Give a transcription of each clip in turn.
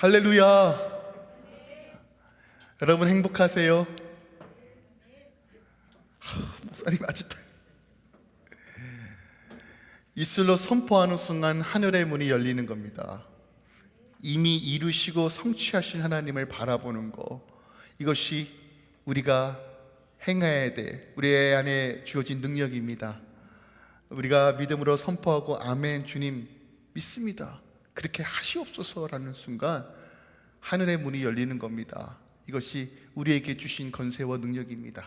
할렐루야. 여러분 행복하세요? 하, 목사님 아직도 입술로 선포하는 순간 하늘의 문이 열리는 겁니다. 이미 이루시고 성취하신 하나님을 바라보는 거 이것이 우리가 행해야 돼 우리 안에 주어진 능력입니다. 우리가 믿음으로 선포하고 아멘 주님 믿습니다. 그렇게 하시옵소서라는 순간 하늘의 문이 열리는 겁니다. 이것이 우리에게 주신 건세와 능력입니다.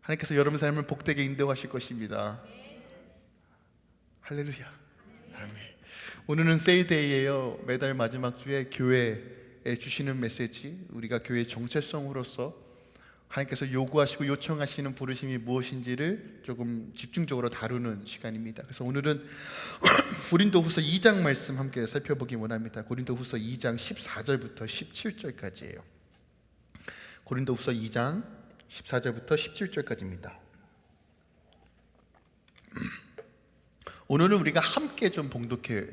하나님께서 여러분 삶을 복되게 인도하실 것입니다. 할렐루야. 아멘. 오늘은 세이데이예요. 매달 마지막 주에 교회에 주시는 메시지, 우리가 교회의 정체성으로서 하나님께서 요구하시고 요청하시는 부르심이 무엇인지를 조금 집중적으로 다루는 시간입니다. 그래서 오늘은 고린도후서 2장 말씀 함께 살펴보기 원합니다. 고린도후서 2장 14절부터 17절까지예요. 고린도후서 2장 14절부터 17절까지입니다. 오늘은 우리가 함께 좀 봉독해,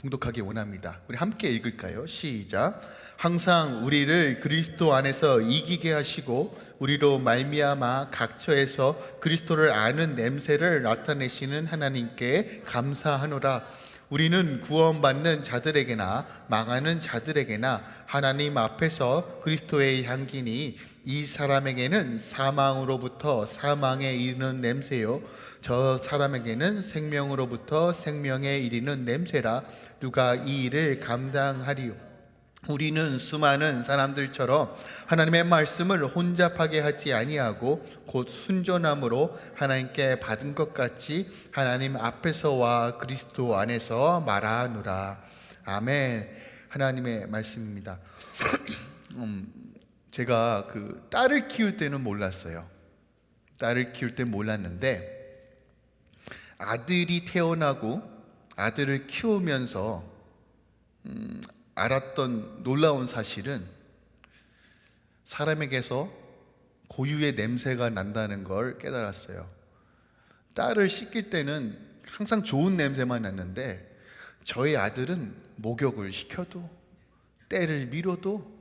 봉독하기 원합니다. 우리 함께 읽을까요? 시작. 항상 우리를 그리스도 안에서 이기게 하시고 우리로 말미암아 각처에서 그리스도를 아는 냄새를 나타내시는 하나님께 감사하노라. 우리는 구원받는 자들에게나 망하는 자들에게나 하나님 앞에서 그리스도의 향기니 이 사람에게는 사망으로부터 사망에 이르는 냄새요. 저 사람에게는 생명으로부터 생명에 이르는 냄새라. 누가 이 일을 감당하리요 우리는 수많은 사람들처럼 하나님의 말씀을 혼잡하게 하지 아니하고 곧 순전함으로 하나님께 받은 것 같이 하나님 앞에서와 그리스도 안에서 말하노라. 아멘. 하나님의 말씀입니다. 음, 제가 그 딸을 키울 때는 몰랐어요. 딸을 키울 때 몰랐는데 아들이 태어나고 아들을 키우면서 음, 알았던 놀라운 사실은 사람에게서 고유의 냄새가 난다는 걸 깨달았어요. 딸을 씻길 때는 항상 좋은 냄새만 났는데 저희 아들은 목욕을 시켜도 때를 밀어도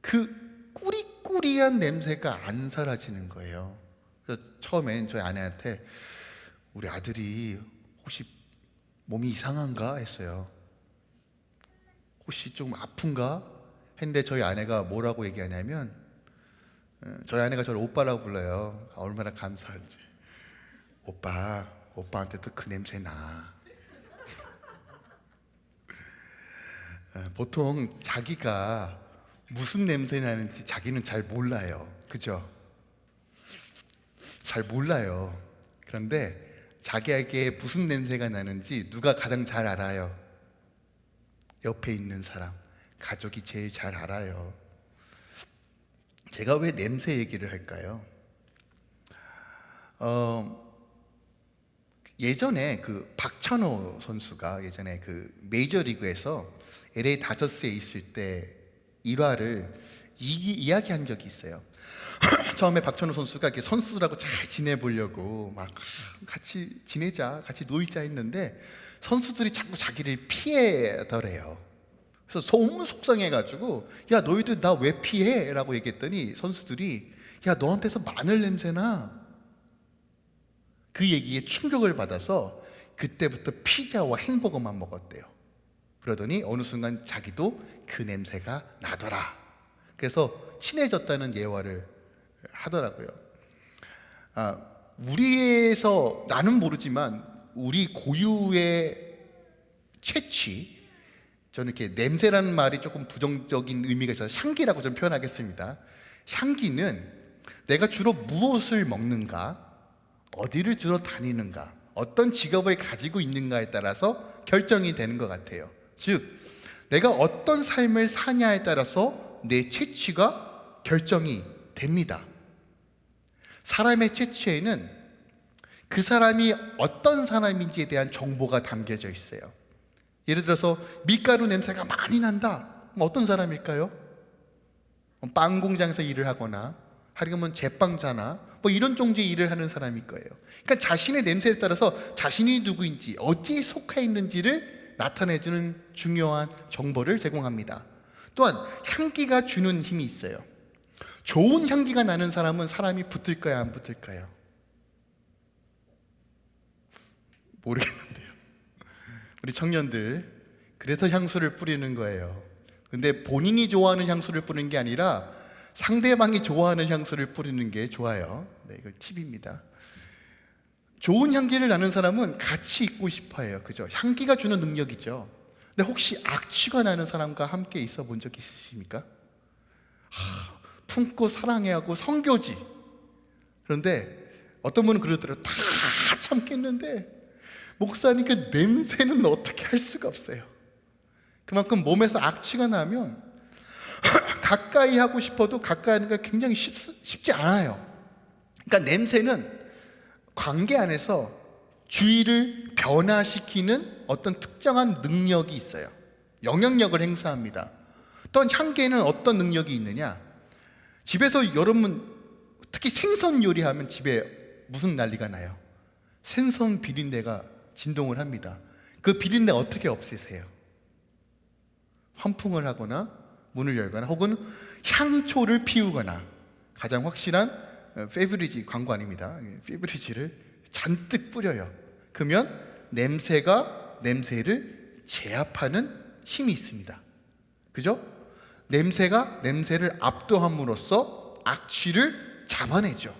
그 꾸리꾸리한 냄새가 안 사라지는 거예요. 그래서 처음엔 저희 아내한테 우리 아들이 혹시 몸이 이상한가 했어요. 혹시 좀 아픈가? 했는데 저희 아내가 뭐라고 얘기하냐면 어, 저희 아내가 저를 오빠라고 불러요. 얼마나 감사한지. 오빠, 오빠한테도 그 냄새 나. 어, 보통 자기가 무슨 냄새 나는지 자기는 잘 몰라요. 그죠? 잘 몰라요. 그런데 자기에게 무슨 냄새가 나는지 누가 가장 잘 알아요? 옆에 있는 사람, 가족이 제일 잘 알아요. 제가 왜 냄새 얘기를 할까요? 어, 예전에 그 박찬호 선수가 예전에 그 메이저리그에서 LA 다저스에 있을 때 일화를 이, 이야기한 적이 있어요. 처음에 박찬호 선수가 이렇게 선수들하고 잘 지내보려고 막 같이 지내자, 같이 놀자 했는데 선수들이 자꾸 자기를 피해더래요. 그래서 너무 속상해가지고 야 너희들 나 왜 피해? 라고 얘기했더니 선수들이 야 너한테서 마늘 냄새나 그 얘기에 충격을 받아서 그때부터 피자와 햄버거만 먹었대요. 그러더니 어느 순간 자기도 그 냄새가 나더라. 그래서 친해졌다는 예화를 하더라고요. 아, 우리에서 나는 모르지만 우리 고유의 채취 저는 이렇게 냄새라는 말이 조금 부정적인 의미가 있어서 향기라고 좀 표현하겠습니다. 향기는 내가 주로 무엇을 먹는가, 어디를 주로 다니는가, 어떤 직업을 가지고 있는가에 따라서 결정이 되는 것 같아요. 즉, 내가 어떤 삶을 사냐에 따라서 내 채취가 결정이 됩니다. 사람의 채취에는 그 사람이 어떤 사람인지에 대한 정보가 담겨져 있어요. 예를 들어서 밀가루 냄새가 많이 난다. 어떤 사람일까요? 빵 공장에서 일을 하거나 아니면 제빵자나 뭐 이런 종류의 일을 하는 사람일 거예요. 그러니까 자신의 냄새에 따라서 자신이 누구인지 어디에 속해 있는지를 나타내주는 중요한 정보를 제공합니다. 또한 향기가 주는 힘이 있어요. 좋은 향기가 나는 사람은 사람이 붙을까요, 안 붙을까요? 모르겠는데요. 우리 청년들 그래서 향수를 뿌리는 거예요. 근데 본인이 좋아하는 향수를 뿌리는 게 아니라 상대방이 좋아하는 향수를 뿌리는 게 좋아요. 네, 이거 팁입니다. 좋은 향기를 나는 사람은 같이 있고 싶어 해요. 그죠? 향기가 주는 능력이죠. 근데 혹시 악취가 나는 사람과 함께 있어 본 적 있으십니까? 하, 품고 사랑해 하고 성교지. 그런데 어떤 분은 그러더라고요. 다 참겠는데 목사님 그 냄새는 어떻게 할 수가 없어요. 그만큼 몸에서 악취가 나면 가까이 하고 싶어도 가까이 하는 게 굉장히 쉽, 쉽지 않아요. 그러니까 냄새는 관계 안에서 주의를 변화시키는 어떤 특정한 능력이 있어요. 영향력을 행사합니다. 또한 향기에는 어떤 능력이 있느냐? 집에서 여러분 특히 생선 요리하면 집에 무슨 난리가 나요? 생선 비린내가 진동을 합니다. 그 비린내 어떻게 없애세요? 환풍을 하거나 문을 열거나 혹은 향초를 피우거나 가장 확실한 어, 페브리지 광고 아닙니다. 페브리지를 잔뜩 뿌려요. 그러면 냄새가 냄새를 제압하는 힘이 있습니다. 그죠? 냄새가 냄새를 압도함으로써 악취를 잡아내죠.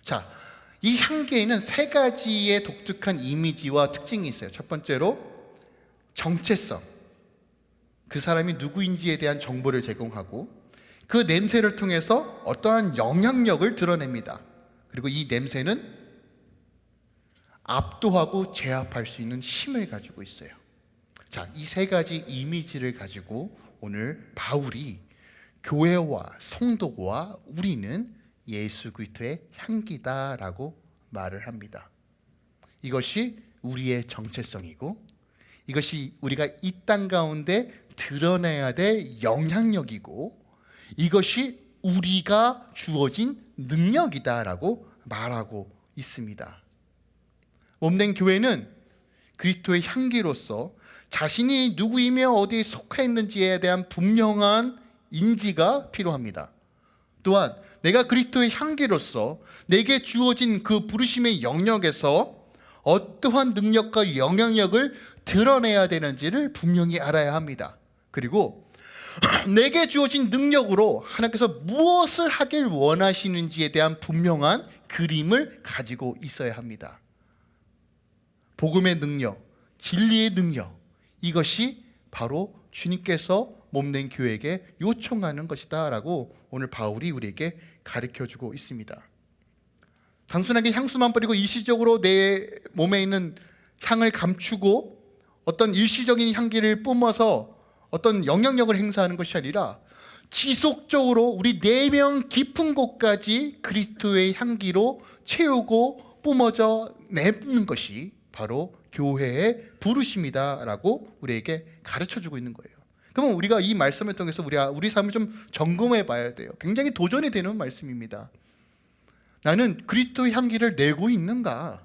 자, 이 향기에는 세 가지의 독특한 이미지와 특징이 있어요. 첫 번째로 정체성. 그 사람이 누구인지에 대한 정보를 제공하고 그 냄새를 통해서 어떠한 영향력을 드러냅니다. 그리고 이 냄새는 압도하고 제압할 수 있는 힘을 가지고 있어요. 자, 이 세 가지 이미지를 가지고 오늘 바울이 교회와 성도와 우리는 예수 그리스도의 향기다라고 말을 합니다. 이것이 우리의 정체성이고 이것이 우리가 이 땅 가운데 드러내야 될 영향력이고 이것이 우리가 주어진 능력이다라고 말하고 있습니다. 몸된 교회는 그리스도의 향기로서 자신이 누구이며 어디에 속해 있는지에 대한 분명한 인지가 필요합니다. 또한 내가 그리스도의 향기로서 내게 주어진 그 부르심의 영역에서 어떠한 능력과 영향력을 드러내야 되는지를 분명히 알아야 합니다. 그리고 내게 주어진 능력으로 하나님께서 무엇을 하길 원하시는지에 대한 분명한 그림을 가지고 있어야 합니다. 복음의 능력, 진리의 능력, 이것이 바로 주님께서 몸낸 교회에게 요청하는 것이다 라고 오늘 바울이 우리에게 가르쳐 주고 있습니다. 단순하게 향수만 뿌리고 일시적으로 내 몸에 있는 향을 감추고 어떤 일시적인 향기를 뿜어서 어떤 영향력을 행사하는 것이 아니라 지속적으로 우리 내면 깊은 곳까지 그리스도의 향기로 채우고 뿜어져 내는 것이 바로 교회의 부르심이다라고 우리에게 가르쳐 주고 있는 거예요. 그러면 우리가 이 말씀을 통해서 우리 우리 삶을 좀 점검해 봐야 돼요. 굉장히 도전이 되는 말씀입니다. 나는 그리스도의 향기를 내고 있는가?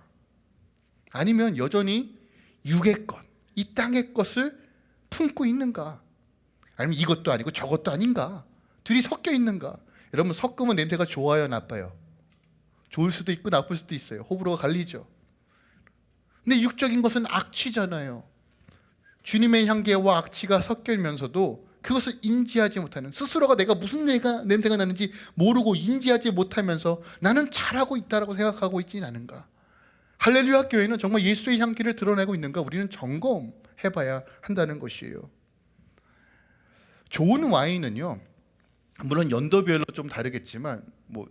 아니면 여전히 육의 것, 이 땅의 것을 품고 있는가? 아니면 이것도 아니고 저것도 아닌가? 둘이 섞여 있는가? 여러분 섞으면 냄새가 좋아요, 나빠요? 좋을 수도 있고 나쁠 수도 있어요. 호불호가 갈리죠. 근데 육적인 것은 악취잖아요. 주님의 향기와 악취가 섞이면서도 그것을 인지하지 못하는 스스로가 내가 무슨 내가 냄새가 나는지 모르고 인지하지 못하면서 나는 잘하고 있다라고 생각하고 있지는 않은가? 할렐루야 교회는 정말 예수의 향기를 드러내고 있는가? 우리는 점검해봐야 한다는 것이에요. 좋은 와인은요, 물론 연도별로 좀 다르겠지만, 뭐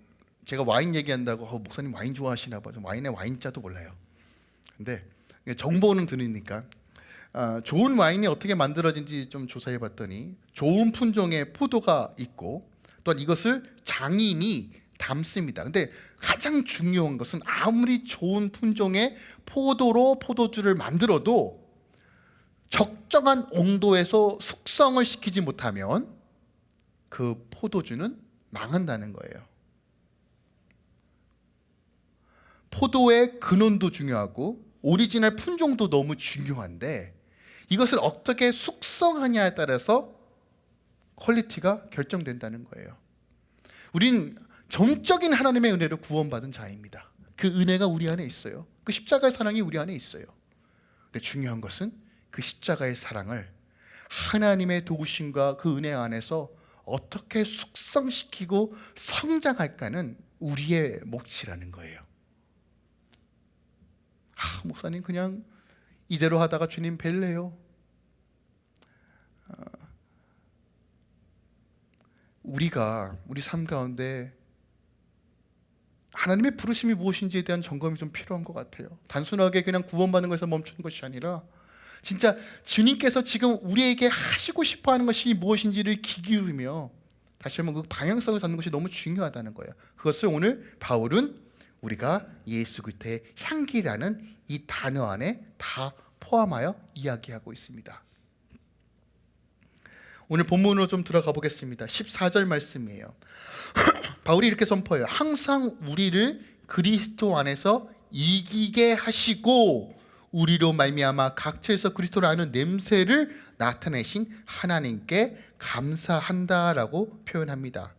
제가 와인 얘기한다고 어, 목사님 와인 좋아하시나 봐. 와인의 와인자도 몰라요. 근데 정보는 들으니까 아, 좋은 와인이 어떻게 만들어진지 좀 조사해 봤더니 좋은 품종의 포도가 있고 또한 이것을 장인이 담습니다. 근데 가장 중요한 것은 아무리 좋은 품종의 포도로 포도주를 만들어도 적정한 온도에서 숙성을 시키지 못하면 그 포도주는 망한다는 거예요. 포도의 근원도 중요하고 오리지널 품종도 너무 중요한데 이것을 어떻게 숙성하냐에 따라서 quality가 결정된다는 거예요. 우린 전적인 하나님의 은혜로 구원받은 자입니다. 그 은혜가 우리 안에 있어요. 그 십자가의 사랑이 우리 안에 있어요. 근데 중요한 것은 그 십자가의 사랑을 하나님의 도우심과 그 은혜 안에서 어떻게 숙성시키고 성장할까는 우리의 몫이라는 거예요. 아, 목사님 그냥 이대로 하다가 주님 뵐래요. 아, 우리가 우리 삶 가운데 하나님의 부르심이 무엇인지에 대한 점검이 좀 필요한 것 같아요. 단순하게 그냥 구원받는 것에서 멈추는 것이 아니라 진짜 주님께서 지금 우리에게 하시고 싶어 하는 것이 무엇인지를 귀 기울이며 다시 한번 그 방향성을 잡는 것이 너무 중요하다는 거예요. 그것을 오늘 바울은 우리가 예수 그리스도의 향기라는 이 단어 안에 다 포함하여 이야기하고 있습니다. 오늘 본문으로 좀 들어가 보겠습니다. 14절 말씀이에요. 바울이 이렇게 선포해요. 항상 우리를 그리스도 안에서 이기게 하시고 우리로 말미암아 각처에서 그리스도를 아는 냄새를 나타내신 하나님께 감사한다라고 표현합니다.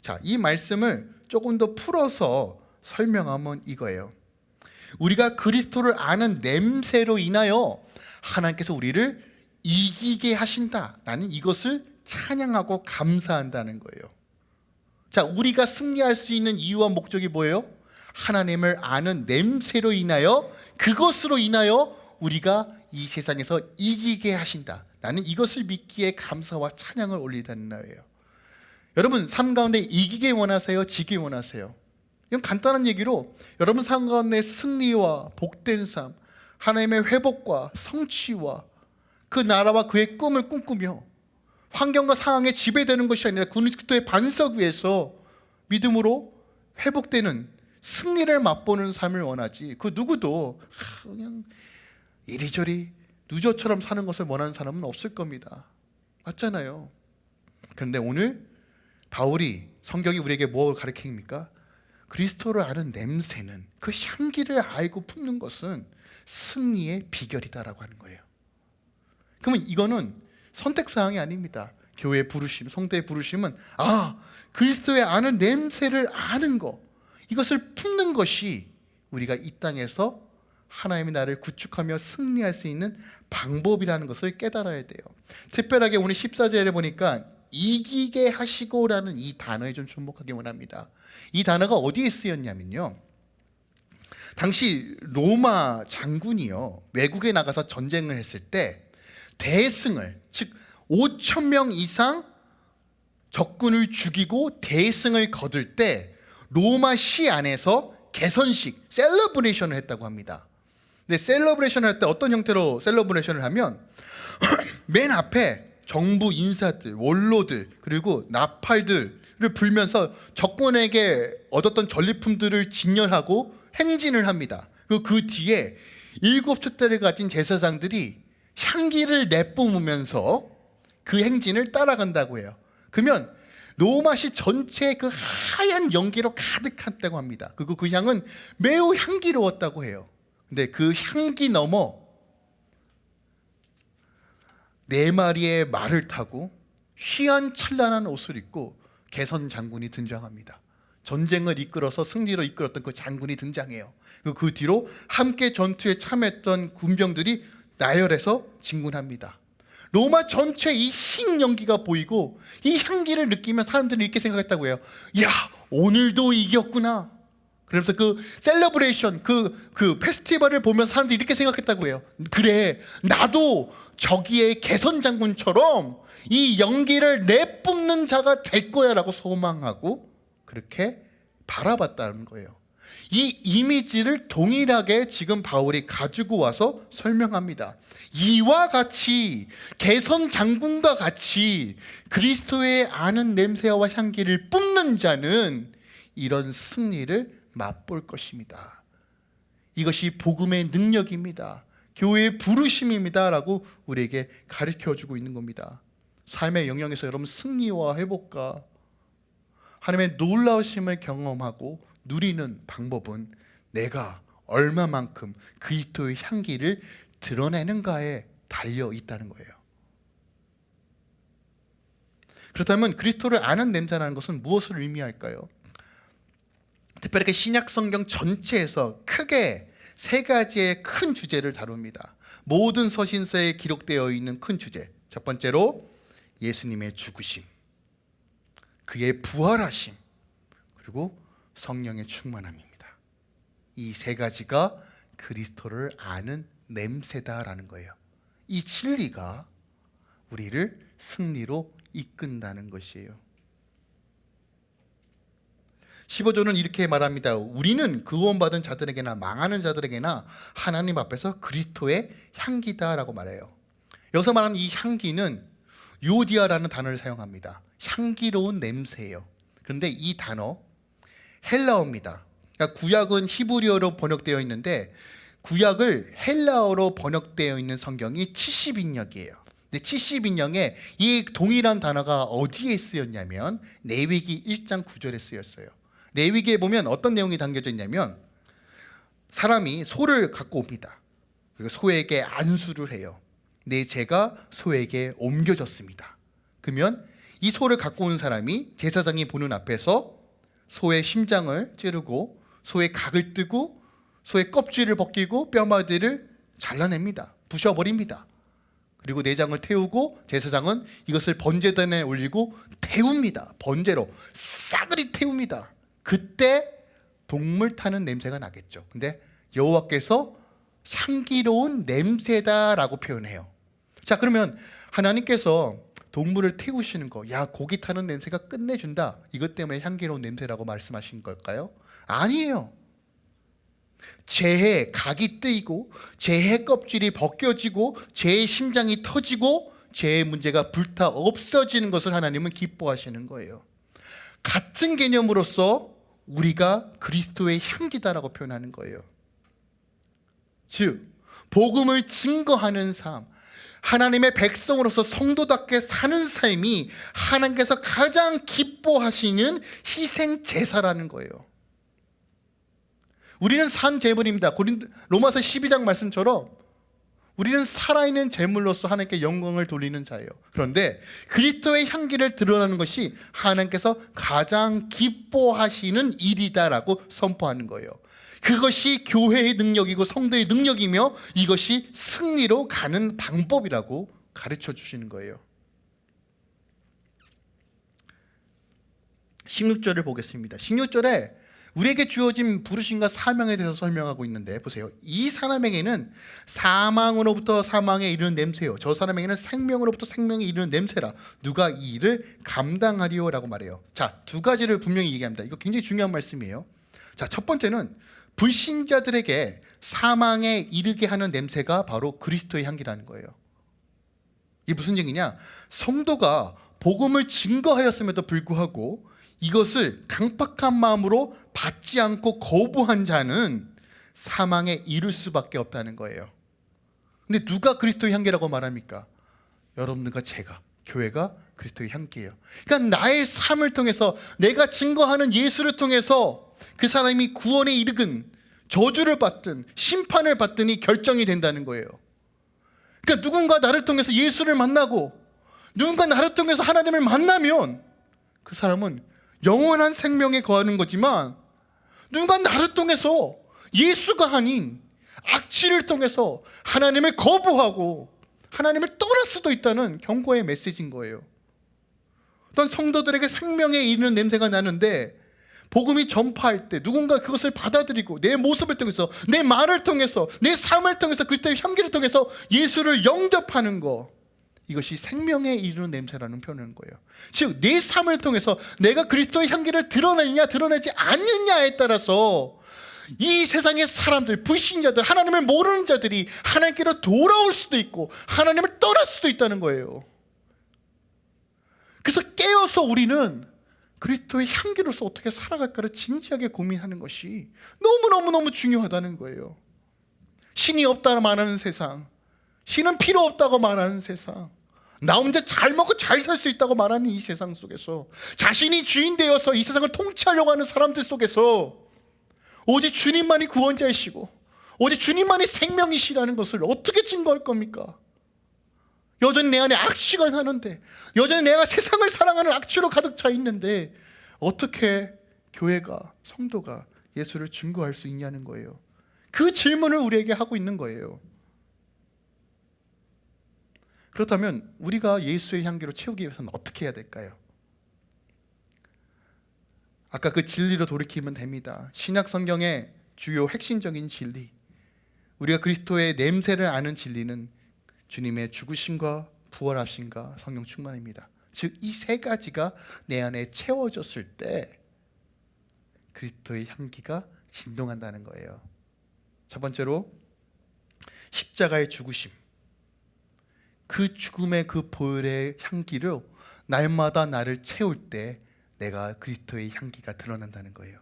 자, 이 말씀을 조금 더 풀어서 설명하면 이거예요. 우리가 그리스도를 아는 냄새로 인하여 하나님께서 우리를 이기게 하신다. 나는 이것을 찬양하고 감사한다는 거예요. 자, 우리가 승리할 수 있는 이유와 목적이 뭐예요? 하나님을 아는 냄새로 인하여 그것으로 인하여 우리가 이 세상에서 이기게 하신다. 나는 이것을 믿기에 감사와 찬양을 올리다는 거예요. 여러분 삶 가운데 이기길 원하세요? 지길 원하세요? 이건 간단한 얘기로 여러분 삶 가운데 승리와 복된 삶, 하나님의 회복과 성취와 그 나라와 그의 꿈을 꿈꾸며 환경과 상황에 지배되는 것이 아니라 그리스도의 반석 위에서 믿음으로 회복되는 승리를 맛보는 삶을 원하지. 그 누구도 그냥 이리저리 누저처럼 사는 것을 원하는 사람은 없을 겁니다. 맞잖아요. 그런데 오늘 바울이 성경이 우리에게 뭘 가르칩니까? 그리스도를 아는 냄새는 그 향기를 알고 품는 것은 승리의 비결이다라고 하는 거예요. 그러면 이거는 선택사항이 아닙니다. 교회 부르심, 성대의 부르심은 아 그리스도의 아는 냄새를 아는 거 이것을 품는 것이 우리가 이 땅에서 하나님의 나를 구축하며 승리할 수 있는 방법이라는 것을 깨달아야 돼요. 특별하게 오늘 14절에 보니까 이기게 하시고라는 이 단어에 좀 주목하기 원합니다. 이 단어가 어디에 쓰였냐면요. 당시 로마 장군이요. 외국에 나가서 전쟁을 했을 때 대승을 즉 5천 명 이상 적군을 죽이고 대승을 거둘 때 로마 시 안에서 개선식 셀러브레이션을 했다고 합니다. 근데 celebration을 할 때 어떤 형태로 celebration을 하면 맨 앞에 정부 인사들, 원로들 그리고 나팔들을 불면서 적군에게 얻었던 전리품들을 진열하고 행진을 합니다. 그리고 그 뒤에 일곱 촛대를 가진 제사장들이 향기를 내뿜으면서 그 행진을 따라간다고 해요. 그러면 로마시 전체에 그 하얀 연기로 가득했다고 합니다. 그리고 그 향은 매우 향기로웠다고 해요. 근데 그 향기 넘어 네 마리의 말을 타고 희한 찬란한 옷을 입고 개선 장군이 등장합니다. 전쟁을 이끌어서 승리로 이끌었던 그 장군이 등장해요. 그 뒤로 함께 전투에 참여했던 군병들이 나열해서 진군합니다. 로마 전체 이 흰 연기가 보이고 이 향기를 느끼면 사람들은 이렇게 생각했다고 해요. 야, 오늘도 이겼구나. 그러면서 그 celebration, 그, 그 페스티벌을 보면서 사람들이 이렇게 생각했다고 해요. 그래, 나도 저기의 개선 장군처럼 이 연기를 내뿜는 자가 될 거야 라고 소망하고 그렇게 바라봤다는 거예요. 이 이미지를 동일하게 지금 바울이 가지고 와서 설명합니다. 이와 같이 개선 장군과 같이 그리스도의 아는 냄새와 향기를 뿜는 자는 이런 승리를 맛볼 것입니다. 이것이 복음의 능력입니다. 교회의 부르심입니다 라고 우리에게 가르쳐 주고 있는 겁니다. 삶의 영역에서 여러분 승리와 회복과 하나님의 놀라우심을 경험하고 누리는 방법은 내가 얼마만큼 그리스도의 향기를 드러내는가에 달려 있다는 거예요. 그렇다면 그리스도를 아는 냄새라는 것은 무엇을 의미할까요? 특별하게 신약 성경 전체에서 크게 세 가지의 큰 주제를 다룹니다. 모든 서신서에 기록되어 있는 큰 주제. 첫 번째로 예수님의 죽으심, 그의 부활하심, 그리고 성령의 충만함입니다. 이 세 가지가 그리스도를 아는 냄새다라는 거예요. 이 진리가 우리를 승리로 이끈다는 것이에요. 15조는 이렇게 말합니다. 우리는 구원받은 자들에게나 망하는 자들에게나 하나님 앞에서 그리스도의 향기다라고 말해요. 여기서 말하는 이 향기는 요디아라는 단어를 사용합니다. 향기로운 냄새예요. 그런데 이 단어 헬라어입니다. 그러니까 구약은 히브리어로 번역되어 있는데 구약을 헬라어로 번역되어 있는 성경이 70인역이에요. 근데 70인역에 이 동일한 단어가 어디에 쓰였냐면 레위기 1장 9절에 쓰였어요. 레위기에 보면 어떤 내용이 담겨져 있냐면 사람이 소를 갖고 옵니다. 그리고 소에게 안수를 해요. 내 죄가 소에게 옮겨졌습니다. 그러면 이 소를 갖고 온 사람이 제사장이 보는 앞에서 소의 심장을 찌르고 소의 각을 뜨고 소의 껍질을 벗기고 뼈마디를 잘라냅니다. 부셔버립니다. 그리고 내장을 태우고 제사장은 이것을 번제단에 올리고 태웁니다. 번제로 싸그리 태웁니다. 그때 동물 타는 냄새가 나겠죠. 근데 여호와께서 향기로운 냄새다라고 표현해요. 자, 그러면 하나님께서 동물을 태우시는 거, 야 고기 타는 냄새가 끝내준다. 이것 때문에 향기로운 냄새라고 말씀하신 걸까요? 아니에요. 재해 각이 뜨이고 재해 껍질이 벗겨지고 재해 심장이 터지고 재해 문제가 불타 없어지는 것을 하나님은 기뻐하시는 거예요. 같은 개념으로서 우리가 그리스도의 향기다라고 표현하는 거예요. 즉 복음을 증거하는 삶, 하나님의 백성으로서 성도답게 사는 삶이 하나님께서 가장 기뻐하시는 희생 제사라는 거예요. 우리는 산 제물입니다. 로마서 12장 말씀처럼 우리는 살아있는 제물로서 하나님께 영광을 돌리는 자예요. 그런데 그리스도의 향기를 드러나는 것이 하나님께서 가장 기뻐하시는 일이다라고 선포하는 거예요. 그것이 교회의 능력이고 성도의 능력이며 이것이 승리로 가는 방법이라고 가르쳐 주시는 거예요. 16절을 보겠습니다. 16절에 우리에게 주어진 부르심과 사명에 대해서 설명하고 있는데 보세요. 이 사람에게는 사망으로부터 사망에 이르는 냄새요. 저 사람에게는 생명으로부터 생명에 이르는 냄새라. 누가 이 일을 감당하리요 라고 말해요. 자, 두 가지를 분명히 얘기합니다. 이거 굉장히 중요한 말씀이에요. 자, 첫 번째는 불신자들에게 사망에 이르게 하는 냄새가 바로 그리스도의 향기라는 거예요. 이게 무슨 얘기냐? 성도가 복음을 증거하였음에도 불구하고 이것을 강팍한 마음으로 받지 않고 거부한 자는 사망에 이를 수밖에 없다는 거예요. 근데 누가 그리스도의 향기라고 말합니까? 여러분들과 제가 교회가 그리스도의 향기예요. 그러니까 나의 삶을 통해서 내가 증거하는 예수를 통해서 그 사람이 구원에 이르건 저주를 받든 심판을 받든이 결정이 된다는 거예요. 그러니까 누군가 나를 통해서 예수를 만나고 누군가 나를 통해서 하나님을 만나면 그 사람은 영원한 생명에 거하는 거지만 누군가 나를 통해서 예수가 아닌 악취를 통해서 하나님을 거부하고 하나님을 떠날 수도 있다는 경고의 메시지인 거예요. 어떤 성도들에게 생명에 이르는 냄새가 나는데 복음이 전파할 때 누군가 그것을 받아들이고 내 모습을 통해서 내 말을 통해서 내 삶을 통해서 그리스도의 향기를 통해서 예수를 영접하는 거 이것이 생명에 이르는 냄새라는 표현인 거예요. 즉, 내 삶을 통해서 내가 그리스도의 향기를 드러내느냐, 드러내지 않느냐에 따라서 이 세상의 사람들, 불신자들, 하나님을 모르는 자들이 하나님께로 돌아올 수도 있고 하나님을 떠날 수도 있다는 거예요. 그래서 깨어서 우리는 그리스도의 향기로서 어떻게 살아갈까를 진지하게 고민하는 것이 너무너무너무 중요하다는 거예요. 신이 없다고 말하는 세상, 신은 필요 없다고 말하는 세상, 나 혼자 잘 먹고 잘 살 수 있다고 말하는 이 세상 속에서 자신이 주인 되어서 이 세상을 통치하려고 하는 사람들 속에서 오직 주님만이 구원자이시고 오직 주님만이 생명이시라는 것을 어떻게 증거할 겁니까? 여전히 내 안에 악취가 나는데 여전히 내가 세상을 사랑하는 악취로 가득 차 있는데 어떻게 교회가 성도가 예수를 증거할 수 있냐는 거예요. 그 질문을 우리에게 하고 있는 거예요. 그렇다면 우리가 예수의 향기로 채우기 위해서는 어떻게 해야 될까요? 아까 그 진리로 돌이키면 됩니다. 신약 성경의 주요 핵심적인 진리. 우리가 그리스도의 냄새를 아는 진리는 주님의 죽으심과 부활하심과 성령 충만입니다. 즉 이 세 가지가 내 안에 채워졌을 때 그리스도의 향기가 진동한다는 거예요. 첫 번째로 십자가의 죽으심. 그 죽음의 그 보혈의 향기로 날마다 나를 채울 때 내가 그리스도의 향기가 드러난다는 거예요.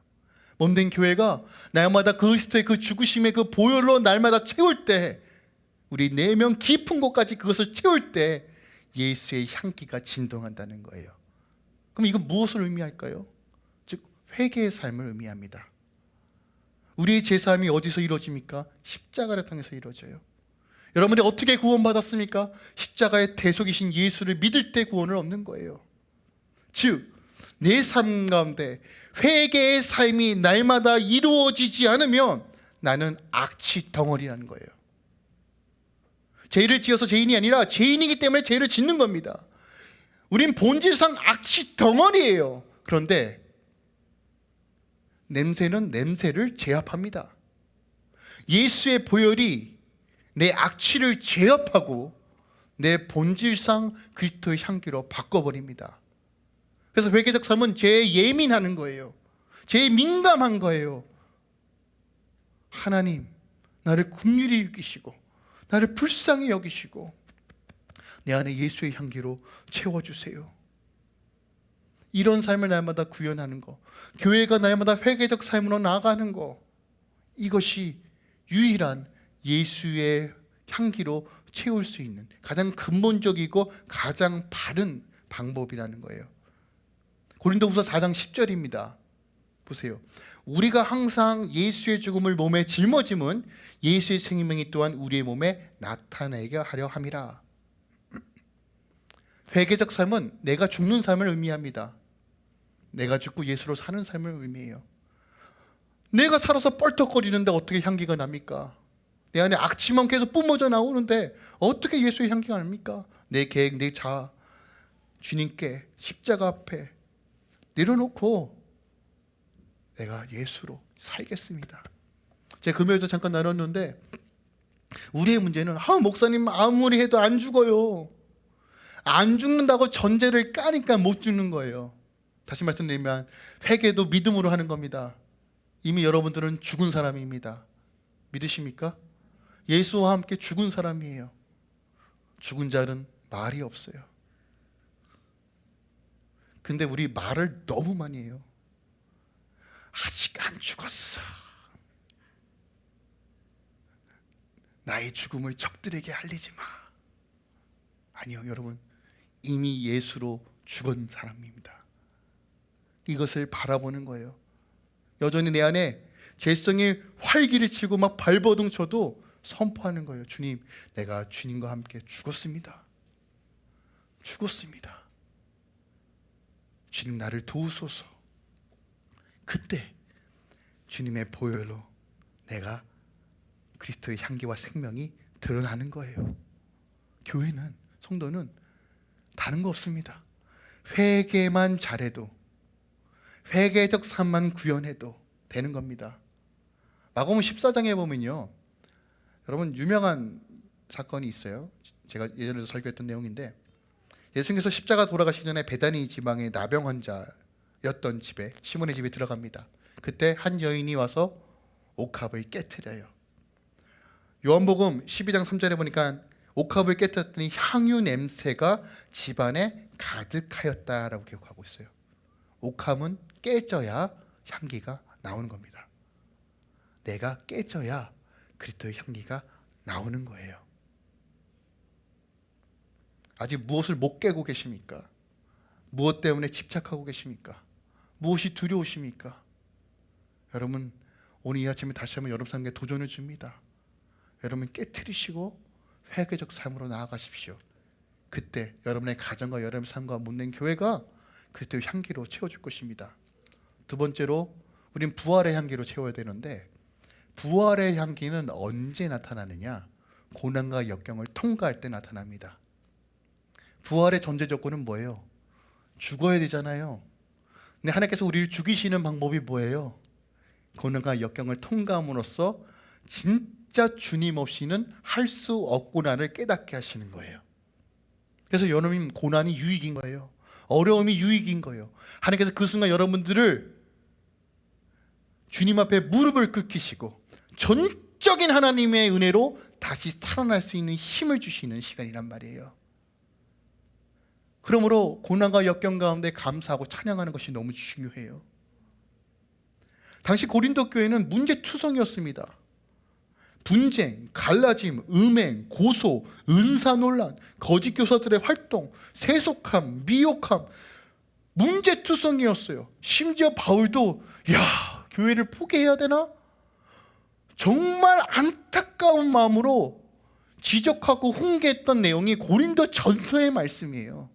몸된 교회가 날마다 그리스도의 그 죽으심의 그 보혈로 날마다 채울 때 우리 내면 깊은 곳까지 그것을 채울 때 예수의 향기가 진동한다는 거예요. 그럼 이건 무엇을 의미할까요? 즉 회개의 삶을 의미합니다. 우리의 제사함이 어디서 이루어집니까? 십자가를 통해서 이루어져요. 여러분이 어떻게 구원받았습니까? 십자가의 대속이신 예수를 믿을 때 구원을 얻는 거예요. 즉, 내 삶 가운데 회개의 삶이 날마다 이루어지지 않으면 나는 악취 덩어리라는 거예요. 죄를 지어서 죄인이 아니라 죄인이기 때문에 죄를 짓는 겁니다. 우린 본질상 악취 덩어리예요. 그런데 냄새는 냄새를 제압합니다. 예수의 보혈이 내 악취를 제압하고 내 본질상 그리스도의 향기로 바꿔버립니다. 그래서 회개적 삶은 죄에 예민하는 거예요. 죄에 민감한 거예요. 하나님, 나를 긍휼히 여기시고 나를 불쌍히 여기시고 내 안에 예수의 향기로 채워주세요. 이런 삶을 날마다 구현하는 거, 교회가 날마다 회개적 삶으로 나아가는 거, 이것이 유일한 예수의 향기로 채울 수 있는 가장 근본적이고 가장 바른 방법이라는 거예요. 고린도후서 4장 10절입니다. 보세요. 우리가 항상 예수의 죽음을 몸에 짊어짐은 예수의 생명이 또한 우리의 몸에 나타내게 하려 함이라. 회개적 삶은 내가 죽는 삶을 의미합니다. 내가 죽고 예수로 사는 삶을 의미해요. 내가 살아서 뻘떡거리는데 어떻게 향기가 납니까? 내 안에 악취만 계속 뿜어져 나오는데 어떻게 예수의 향기가 납니까? 내 계획, 내 자아, 주님께 십자가 앞에 내려놓고 내가 예수로 살겠습니다. 제가 금요일도 잠깐 나눴는데 우리의 문제는 아 목사님 아무리 해도 안 죽어요. 안 죽는다고 전제를 까니까 못 죽는 거예요. 다시 말씀드리면 회개도 믿음으로 하는 겁니다. 이미 여러분들은 죽은 사람입니다. 믿으십니까? 예수와 함께 죽은 사람이에요. 죽은 자는 말이 없어요. 근데 우리 말을 너무 많이 해요. 아직 안 죽었어. 나의 죽음을 적들에게 알리지 마. 아니요, 여러분. 이미 예수로 죽은 사람입니다. 이것을 바라보는 거예요. 여전히 내 안에 죄성이 활기를 치고 막 발버둥 쳐도 선포하는 거예요. 주님, 내가 주님과 함께 죽었습니다. 죽었습니다. 주님 나를 도우소서. 그때 주님의 보혈로 내가 그리스도의 향기와 생명이 드러나는 거예요. 교회는 성도는 다른 거 없습니다. 회개만 잘해도 회개적 삶만 구현해도 되는 겁니다. 마가음 14장에 보면요. 여러분 유명한 사건이 있어요. 제가 예전에도 설교했던 내용인데 예수님께서 십자가 돌아가시기 전에 베다니 지방의 나병 환자였던 집에 시몬의 집에 들어갑니다. 그때 한 여인이 와서 옥합을 깨뜨려요. 요한복음 12장 3절에 보니까 옥합을 깨뜨렸더니 향유 냄새가 집안에 가득하였다라고 기록하고 있어요. 옥합은 깨져야 향기가 나오는 겁니다. 내가 깨져야 그리스도의 향기가 나오는 거예요. 아직 무엇을 못 깨고 계십니까? 무엇 때문에 집착하고 계십니까? 무엇이 두려우십니까? 여러분 오늘 이 아침에 다시 한번 여러분 삶에 도전을 줍니다. 여러분 깨뜨리시고 회개적 삶으로 나아가십시오. 그때 여러분의 가정과 여러분의 삶과 묻는 교회가 그리스도의 향기로 채워줄 것입니다. 두 번째로 우린 부활의 향기로 채워야 되는데 부활의 향기는 언제 나타나느냐? 고난과 역경을 통과할 때 나타납니다. 부활의 전제 조건은 뭐예요? 죽어야 되잖아요. 근데 하나님께서 우리를 죽이시는 방법이 뭐예요? 고난과 역경을 통과함으로써 진짜 주님 없이는 할 수 없구나를 깨닫게 하시는 거예요. 그래서 여러분 고난이 유익인 거예요. 어려움이 유익인 거예요. 하나님께서 그 순간 여러분들을 주님 앞에 무릎을 꿇히시고 전적인 하나님의 은혜로 다시 살아날 수 있는 힘을 주시는 시간이란 말이에요. 그러므로 고난과 역경 가운데 감사하고 찬양하는 것이 너무 중요해요. 당시 고린도 교회는 문제투성이었습니다. 분쟁, 갈라짐, 음행, 고소, 은사 논란, 거짓 교사들의 활동, 세속함, 미혹함, 문제투성이었어요. 심지어 바울도 야 교회를 포기해야 되나? 정말 안타까운 마음으로 지적하고 훈계했던 내용이 고린도 전서의 말씀이에요.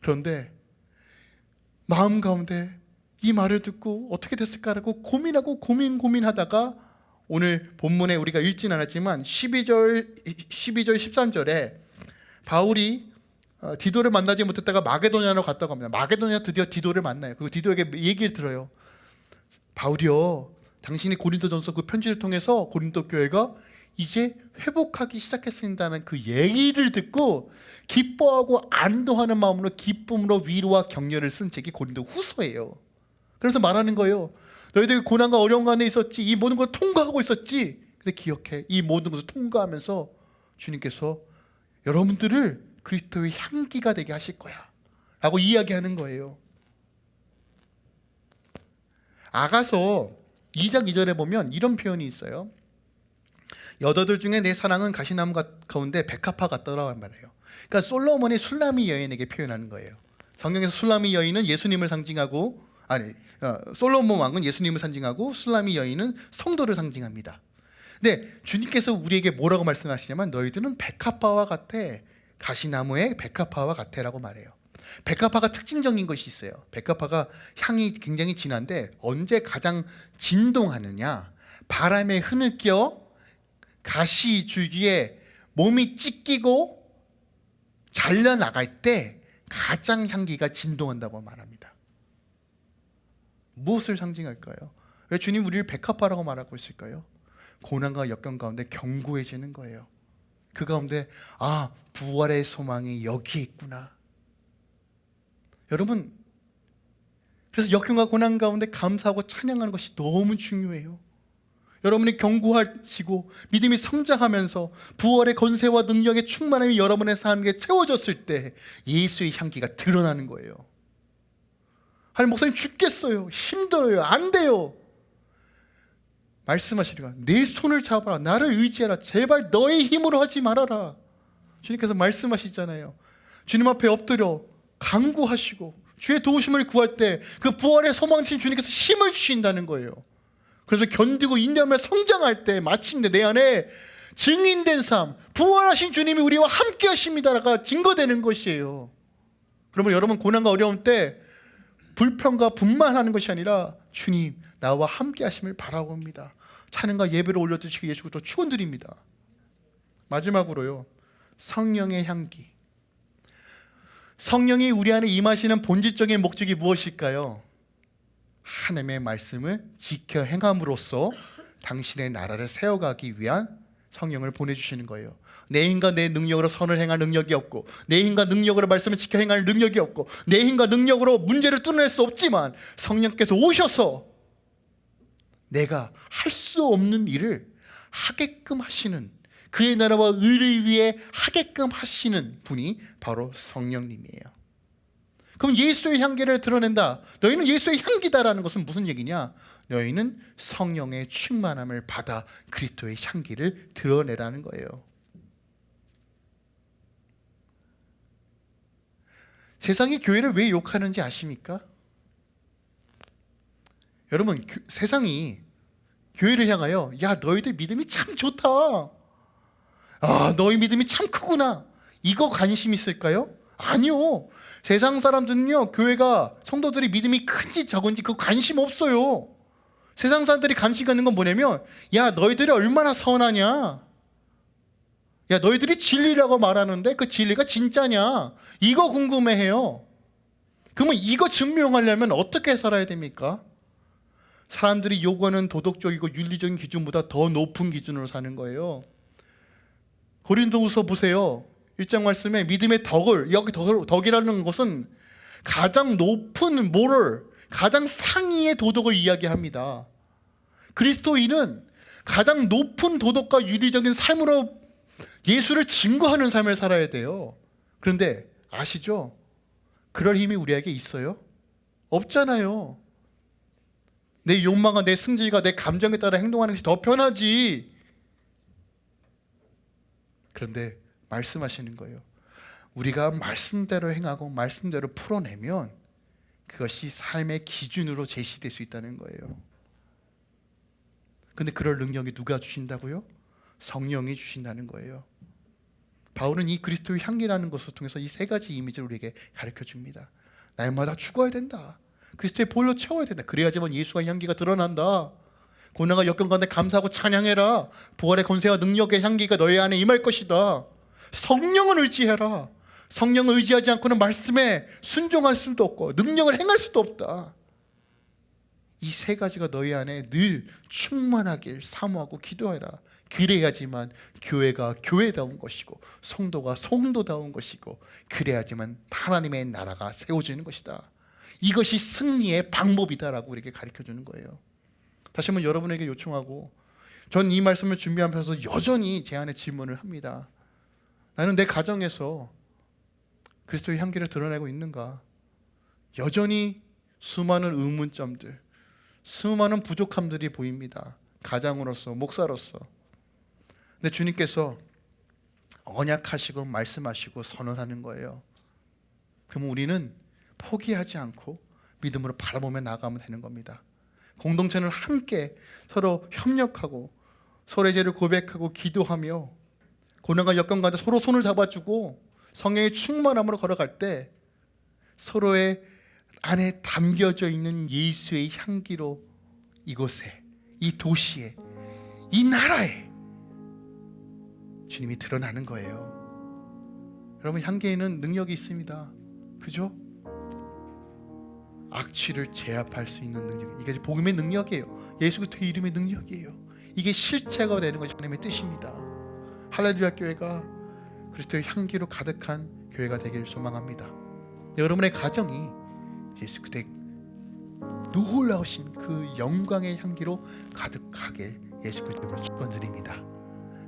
그런데 마음 가운데 이 말을 듣고 어떻게 됐을까라고 고민하고 고민 고민하다가 오늘 본문에 우리가 읽진 않았지만 12절 12절 13절에 바울이 어, 디도를 만나지 못했다가 마게도냐로 갔다고 합니다. 마게도냐 드디어 디도를 만나요. 그리고 디도에게 얘기를 들어요. 바울이요, 당신이 고린도전서 그 편지를 통해서 고린도 교회가 이제 회복하기 시작했습니다는 그 얘기를 듣고 기뻐하고 안도하는 마음으로 기쁨으로 위로와 격려를 쓴 책이 고린도 후서예요. 그래서 말하는 거예요. 너희들 고난과 어려운 가운데 있었지. 이 모든 걸 통과하고 있었지. 근데 기억해. 이 모든 것을 통과하면서 주님께서 여러분들을 그리스도의 향기가 되게 하실 거야. 라고 이야기하는 거예요. 아가서 2장 2절에 보면 이런 표현이 있어요. 여자들 중에 내 사랑은 가시나무 가운데 백합화 같더라고 말이에요. 그러니까 솔로몬이 술라미 여인에게 표현하는 거예요. 성경에서 술라미 여인은 예수님을 상징하고 아니 어, 솔로몬 왕은 예수님을 상징하고 술라미 여인은 성도를 상징합니다. 근데 주님께서 우리에게 뭐라고 말씀하시냐면 너희들은 백합화와 같아 가시나무의 백합화와 같아라고 말해요. 백합화가 특징적인 것이 있어요. 백합화가 향이 굉장히 진한데 언제 가장 진동하느냐? 바람에 흐느껴 가시 줄기에 몸이 찢기고 잘려 나갈 때 가장 향기가 진동한다고 말합니다. 무엇을 상징할까요? 왜 주님 우리를 백합화라고 말하고 있을까요? 고난과 역경 가운데 견고해지는 거예요. 그 가운데 아 부활의 소망이 여기에 있구나. 여러분 그래서 역경과 고난 가운데 감사하고 찬양하는 것이 너무 중요해요. 여러분이 견고하시고 믿음이 성장하면서 부활의 건세와 능력의 충만함이 여러분의 삶에 채워졌을 때 예수의 향기가 드러나는 거예요. 아니 목사님 죽겠어요. 힘들어요. 안 돼요. 말씀하시리가 내 손을 잡아라. 나를 의지하라. 제발 너의 힘으로 하지 말아라. 주님께서 말씀하시잖아요. 주님 앞에 엎드려 강구하시고 주의 도우심을 구할 때 그 부활의 소망신 주님께서 힘을 주신다는 거예요. 그래서 견디고 인내하며 성장할 때 마침내 내 안에 증인된 삶, 부활하신 주님이 우리와 함께 하십니다가 증거되는 것이에요. 그러면 여러분 고난과 어려움 때 불평과 분만하는 것이 아니라 주님 나와 함께 하심을 바라고 합니다. 찬양과 예배를 올려드시기 예수 또 축원드립니다. 마지막으로요. 성령의 향기. 성령이 우리 안에 임하시는 본질적인 목적이 무엇일까요? 하나님의 말씀을 지켜 행함으로써 당신의 나라를 세워가기 위한 성령을 보내주시는 거예요. 내 힘과 내 능력으로 선을 행할 능력이 없고, 내 힘과 능력으로 말씀을 지켜 행할 능력이 없고, 내 힘과 능력으로 문제를 뚫어낼 수 없지만 성령께서 오셔서 내가 할 수 없는 일을 하게끔 하시는 그의 나라와 의를 위해 하게끔 하시는 분이 바로 성령님이에요. 그럼 예수의 향기를 드러낸다. 너희는 예수의 향기다라는 것은 무슨 얘기냐? 너희는 성령의 충만함을 받아 그리스도의 향기를 드러내라는 거예요. 세상이 교회를 왜 욕하는지 아십니까? 여러분, 교, 세상이 교회를 향하여 야 너희들 믿음이 참 좋다. 아 너희 믿음이 참 크구나. 이거 관심 있을까요? 아니요. 세상 사람들은요 교회가 성도들이 믿음이 큰지 적은지 그 관심 없어요. 세상 사람들이 관심 갖는 건 뭐냐면 야 너희들이 얼마나 선하냐? 야 너희들이 진리라고 말하는데 그 진리가 진짜냐? 이거 궁금해해요. 그러면 이거 증명하려면 어떻게 살아야 됩니까? 사람들이 요구하는 도덕적이고 윤리적인 기준보다 더 높은 기준으로 사는 거예요 고린도후서 보세요. 1장 말씀에 믿음의 덕을 여기 덕, 덕이라는 것은 가장 높은 모럴 가장 상위의 도덕을 이야기합니다. 그리스도인은 가장 높은 도덕과 윤리적인 삶으로 예수를 증거하는 삶을 살아야 돼요. 그런데 아시죠? 그럴 힘이 우리에게 있어요? 없잖아요. 내 욕망과 내 승질과 내 감정에 따라 행동하는 것이 더 편하지 그런데 말씀하시는 거예요. 우리가 말씀대로 행하고 말씀대로 풀어내면 그것이 삶의 기준으로 제시될 수 있다는 거예요. 근데 그럴 능력이 누가 주신다고요? 성령이 주신다는 거예요. 바울은 이 그리스도의 향기라는 것을 통해서 이 세 가지 이미지를 우리에게 가르쳐 줍니다. 날마다 죽어야 된다. 그리스도의 볼로 채워야 된다. 그래야지만 예수가 향기가 드러난다 고난과 역경 가운데 감사하고 찬양해라. 부활의 권세와 능력의 향기가 너희 안에 임할 것이다. 성령을 의지해라. 성령을 의지하지 않고는 말씀에 순종할 수도 없고 능력을 행할 수도 없다. 이 세 가지가 너희 안에 늘 충만하길 사모하고 기도해라. 그래야지만 교회가 교회다운 것이고 성도가 성도다운 것이고 그래야지만 하나님의 나라가 세워지는 것이다. 이것이 승리의 방법이다라고 우리에게 가르쳐주는 거예요 다시 한번 여러분에게 요청하고 전 이 말씀을 준비하면서 여전히 제 안에 질문을 합니다. 나는 내 가정에서 그리스도의 향기를 드러내고 있는가? 여전히 수많은 의문점들 수많은 부족함들이 보입니다. 가장으로서 목사로서. 근데 주님께서 언약하시고 말씀하시고 선언하는 거예요. 그럼 우리는 포기하지 않고 믿음으로 바라보며 나가면 되는 겁니다 공동체는 함께 서로 협력하고 서로의 죄를 고백하고 기도하며 고난과 역경 가운데 서로 손을 잡아주고 성령의 충만함으로 걸어갈 때 서로의 안에 담겨져 있는 예수의 향기로 이곳에 이 도시에 이 나라에 주님이 드러나는 거예요 여러분 향기에는 능력이 있습니다 그죠? 악취를 제압할 수 있는 능력. 이게 복음의 능력이에요. 예수 그리스도의 이름의 능력이에요. 이게 실체가 되는 것이 하나님의 뜻입니다. 할렐루야 교회가 그리스도의 향기로 가득한 교회가 되기를 소망합니다. 여러분의 가정이 예수 그리스도의 놀라우신 그 영광의 향기로 가득하길 예수 그리스도로 축원드립니다.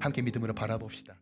함께 믿음으로 바라봅시다